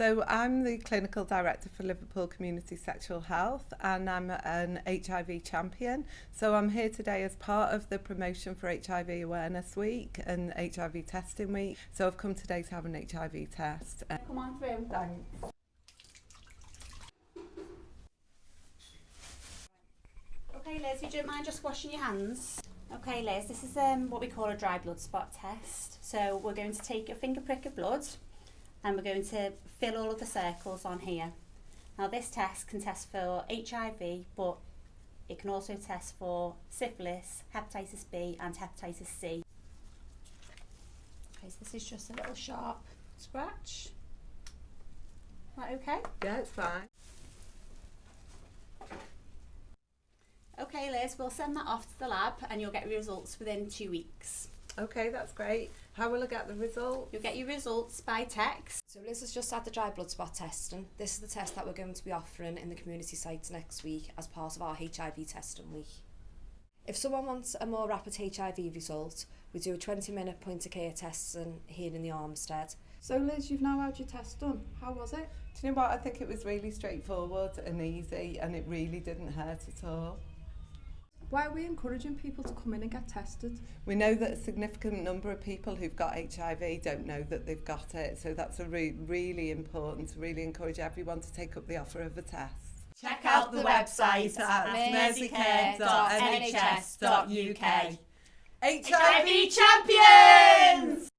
So I'm the clinical director for Liverpool Community Sexual Health and I'm an HIV champion. So I'm here today as part of the promotion for HIV Awareness Week and HIV Testing Week. So I've come today to have an HIV test. Come on through. Thanks. Okay, Liz, if you don't mind just washing your hands. Okay, Liz, this is um, what we call a dry blood spot test. So we're going to take a finger prick of blood and we're going to fill all of the circles on here. Now this test can test for HIV, but it can also test for syphilis, hepatitis B and hepatitis C. Okay, so this is just a little sharp scratch. Right, okay? Yeah, it's fine. Okay, Liz, we'll send that off to the lab and you'll get results within two weeks. Okay, that's great. How will I get the result? You'll get your results by text. So Liz has just had the dry blood spot testing. This is the test that we're going to be offering in the community sites next week as part of our HIV testing week. If someone wants a more rapid HIV result, we do a 20 minute point of care testing here in the Armistead. So Liz, you've now had your test done. How was it? Do you know what? I think it was really straightforward and easy and it really didn't hurt at all. Why are we encouraging people to come in and get tested? We know that a significant number of people who've got HIV don't know that they've got it, so that's a re really important to really encourage everyone to take up the offer of a test. Check out the website at mercycare.nhs.uk HIV Champions!